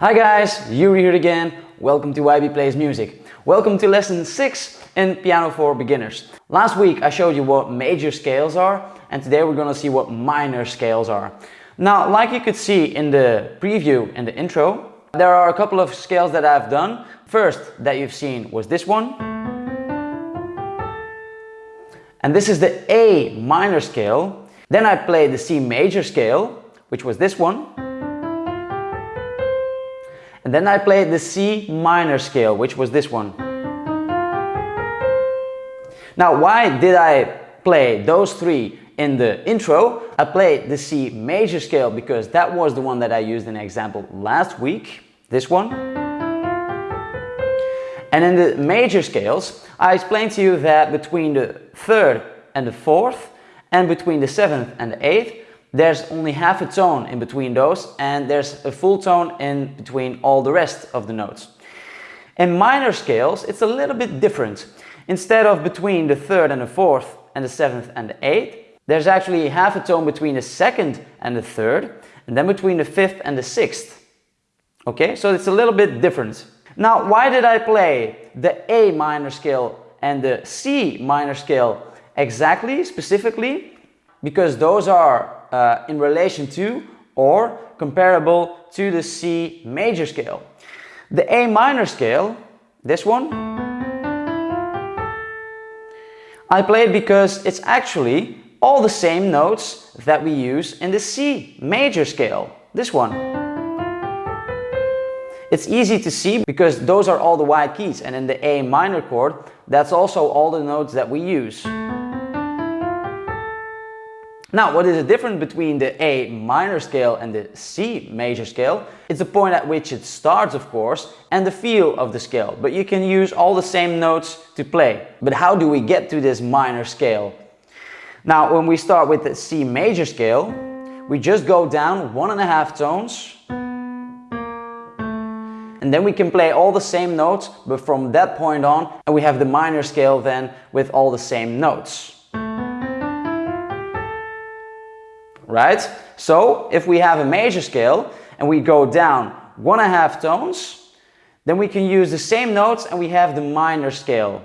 Hi guys, Yuri here again. Welcome to YB Plays Music. Welcome to lesson 6 in Piano for Beginners. Last week I showed you what major scales are and today we're going to see what minor scales are. Now, like you could see in the preview and the intro, there are a couple of scales that I've done. First that you've seen was this one. And this is the A minor scale. Then I played the C major scale, which was this one. And then I played the C minor scale, which was this one. Now, why did I play those three in the intro? I played the C major scale because that was the one that I used in the example last week, this one. And in the major scales, I explained to you that between the third and the fourth, and between the seventh and the eighth, there's only half a tone in between those and there's a full tone in between all the rest of the notes. In minor scales, it's a little bit different. Instead of between the third and the fourth and the seventh and the eighth, there's actually half a tone between the second and the third and then between the fifth and the sixth. Okay, so it's a little bit different. Now, why did I play the A minor scale and the C minor scale exactly, specifically? Because those are uh, in relation to or comparable to the C major scale. The A minor scale, this one, I play it because it's actually all the same notes that we use in the C major scale, this one. It's easy to see because those are all the white keys and in the A minor chord, that's also all the notes that we use. Now, what is the difference between the A minor scale and the C major scale? It's the point at which it starts, of course, and the feel of the scale. But you can use all the same notes to play. But how do we get to this minor scale? Now, when we start with the C major scale, we just go down one and a half tones. And then we can play all the same notes, but from that point on, and we have the minor scale then with all the same notes. Right? So if we have a major scale and we go down one and a half tones, then we can use the same notes and we have the minor scale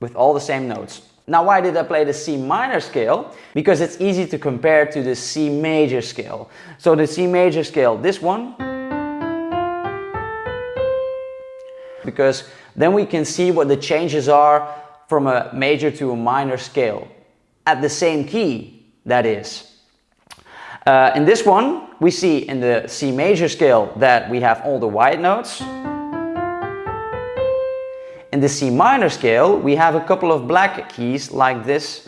with all the same notes. Now why did I play the C minor scale? Because it's easy to compare to the C major scale. So the C major scale, this one, because then we can see what the changes are from a major to a minor scale at the same key, that is. Uh, in this one, we see in the C major scale that we have all the white notes. In the C minor scale, we have a couple of black keys like this.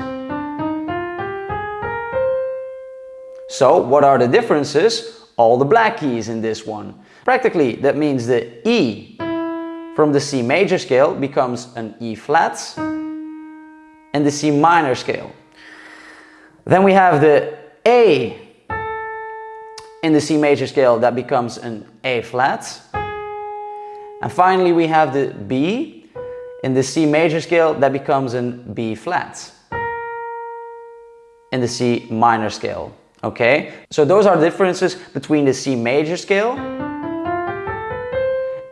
So what are the differences? All the black keys in this one. Practically, that means the E from the C major scale becomes an E flat and the C minor scale. Then we have the A in the C major scale that becomes an A flat. And finally we have the B in the C major scale that becomes an B flat in the C minor scale. Okay, so those are differences between the C major scale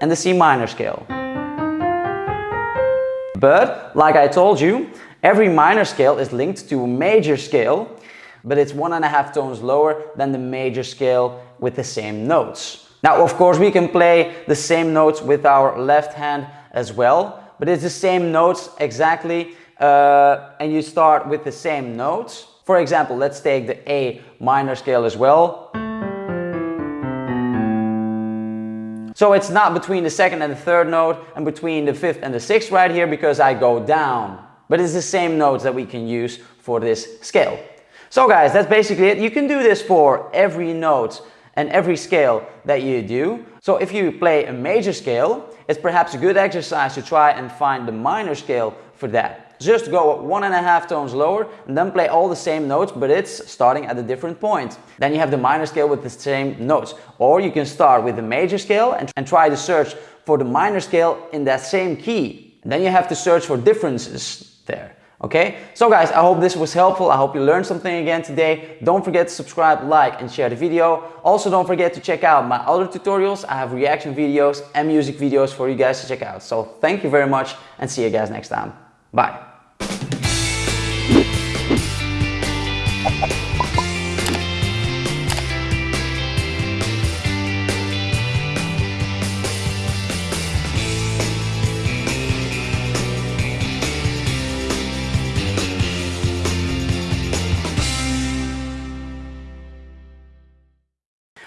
and the C minor scale. But, like I told you, every minor scale is linked to a major scale but it's one and a half tones lower than the major scale with the same notes. Now, of course, we can play the same notes with our left hand as well, but it's the same notes exactly, uh, and you start with the same notes. For example, let's take the A minor scale as well. So it's not between the second and the third note and between the fifth and the sixth right here because I go down. But it's the same notes that we can use for this scale. So guys, that's basically it. You can do this for every note and every scale that you do. So if you play a major scale, it's perhaps a good exercise to try and find the minor scale for that. Just go one and a half tones lower and then play all the same notes, but it's starting at a different point. Then you have the minor scale with the same notes. Or you can start with the major scale and, and try to search for the minor scale in that same key. And then you have to search for differences there. Okay, so guys, I hope this was helpful. I hope you learned something again today. Don't forget to subscribe, like, and share the video. Also, don't forget to check out my other tutorials. I have reaction videos and music videos for you guys to check out. So thank you very much and see you guys next time. Bye.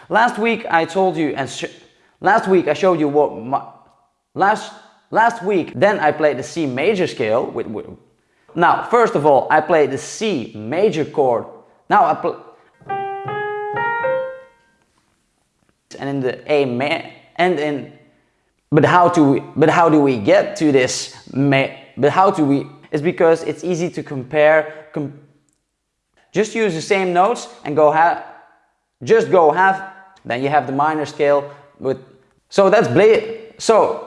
Last week I told you and last week I showed you what my, last last week then I played the C major scale with, with now first of all I played the C major chord. Now I play and in the A ma and in but how do we but how do we get to this ma but how do we it's because it's easy to compare com just use the same notes and go have just go half then you have the minor scale with, so that's blade, so